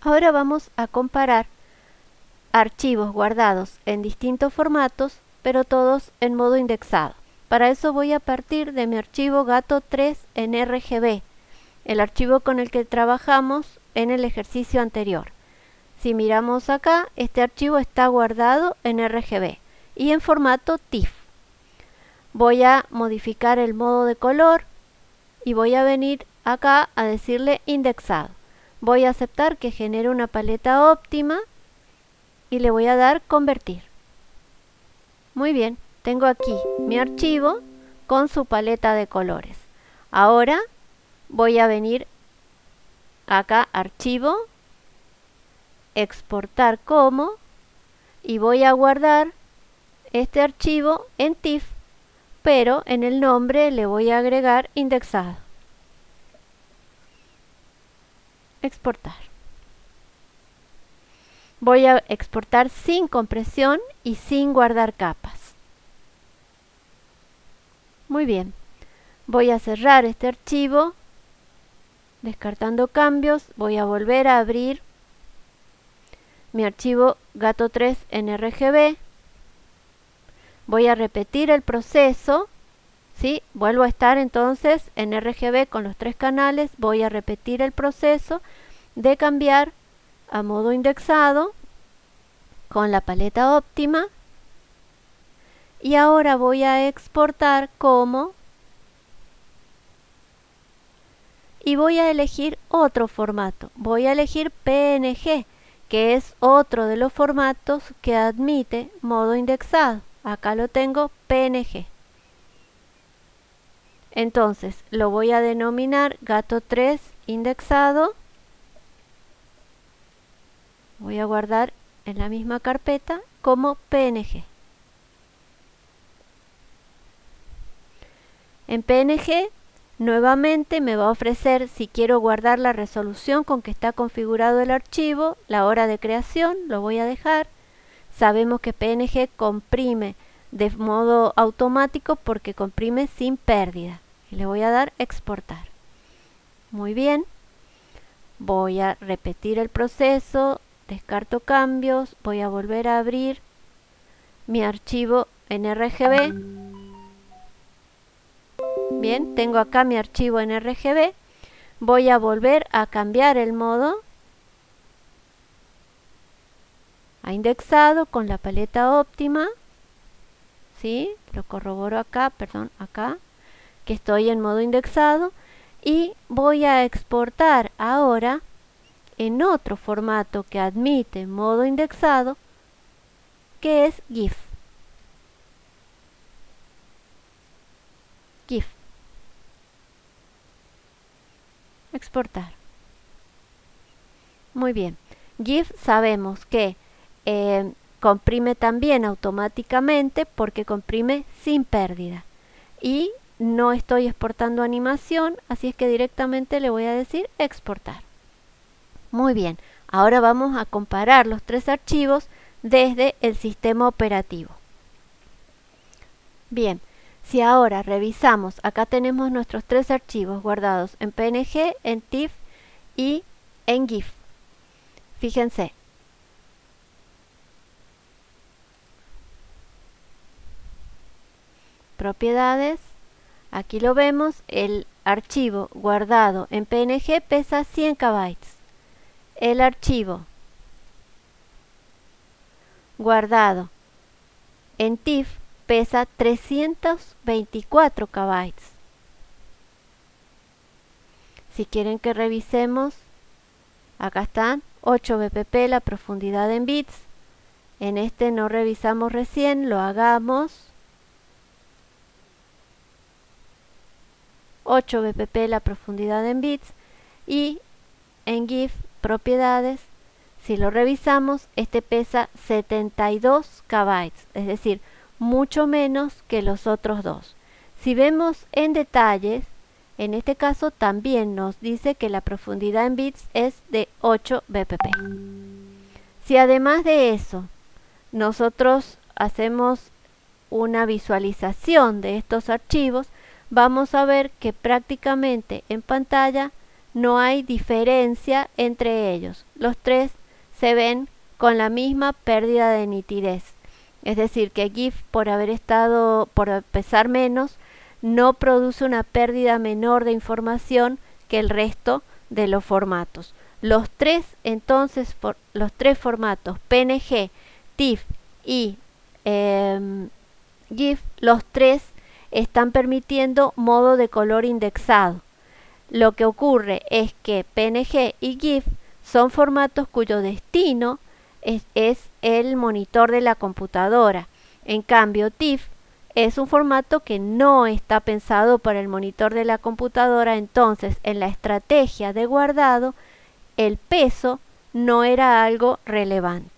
Ahora vamos a comparar archivos guardados en distintos formatos, pero todos en modo indexado. Para eso voy a partir de mi archivo gato3 en RGB, el archivo con el que trabajamos en el ejercicio anterior. Si miramos acá, este archivo está guardado en RGB y en formato TIFF. Voy a modificar el modo de color y voy a venir acá a decirle indexado. Voy a aceptar que genere una paleta óptima y le voy a dar convertir. Muy bien, tengo aquí mi archivo con su paleta de colores. Ahora voy a venir acá archivo, exportar como y voy a guardar este archivo en TIFF, pero en el nombre le voy a agregar indexado. Exportar. Voy a exportar sin compresión y sin guardar capas. Muy bien. Voy a cerrar este archivo. Descartando cambios, voy a volver a abrir mi archivo gato3 en RGB. Voy a repetir el proceso. ¿Sí? Vuelvo a estar entonces en RGB con los tres canales. Voy a repetir el proceso de cambiar a modo indexado con la paleta óptima y ahora voy a exportar como y voy a elegir otro formato voy a elegir PNG que es otro de los formatos que admite modo indexado acá lo tengo PNG entonces lo voy a denominar gato 3 indexado voy a guardar en la misma carpeta como PNG. En PNG nuevamente me va a ofrecer si quiero guardar la resolución con que está configurado el archivo, la hora de creación, lo voy a dejar. Sabemos que PNG comprime de modo automático porque comprime sin pérdida. Y le voy a dar exportar. Muy bien. Voy a repetir el proceso descarto cambios, voy a volver a abrir mi archivo en RGB. Bien, tengo acá mi archivo en RGB. Voy a volver a cambiar el modo a indexado con la paleta óptima. ¿Sí? Lo corroboro acá, perdón, acá, que estoy en modo indexado. Y voy a exportar ahora en otro formato que admite modo indexado, que es GIF. GIF. Exportar. Muy bien. GIF sabemos que eh, comprime también automáticamente porque comprime sin pérdida. Y no estoy exportando animación, así es que directamente le voy a decir exportar. Muy bien, ahora vamos a comparar los tres archivos desde el sistema operativo. Bien, si ahora revisamos, acá tenemos nuestros tres archivos guardados en PNG, en TIFF y en GIF. Fíjense. Propiedades. Aquí lo vemos, el archivo guardado en PNG pesa 100 KB el archivo guardado en TIFF pesa 324 KB. Si quieren que revisemos, acá están 8 bpp la profundidad en bits. En este no revisamos recién, lo hagamos. 8 bpp la profundidad en bits y en GIF propiedades, si lo revisamos, este pesa 72 KB, es decir, mucho menos que los otros dos. Si vemos en detalles, en este caso también nos dice que la profundidad en bits es de 8 bpp. Si además de eso nosotros hacemos una visualización de estos archivos, vamos a ver que prácticamente en pantalla no hay diferencia entre ellos. Los tres se ven con la misma pérdida de nitidez. Es decir, que GIF por haber estado, por pesar menos, no produce una pérdida menor de información que el resto de los formatos. Los tres, entonces, los tres formatos PNG, TIFF y em, GIF, los tres están permitiendo modo de color indexado. Lo que ocurre es que PNG y GIF son formatos cuyo destino es, el monitor de la computadora. En cambio, TIFF es un formato que no está pensado para el monitor de la computadora, entonces en la estrategia de guardado el peso no era algo relevante.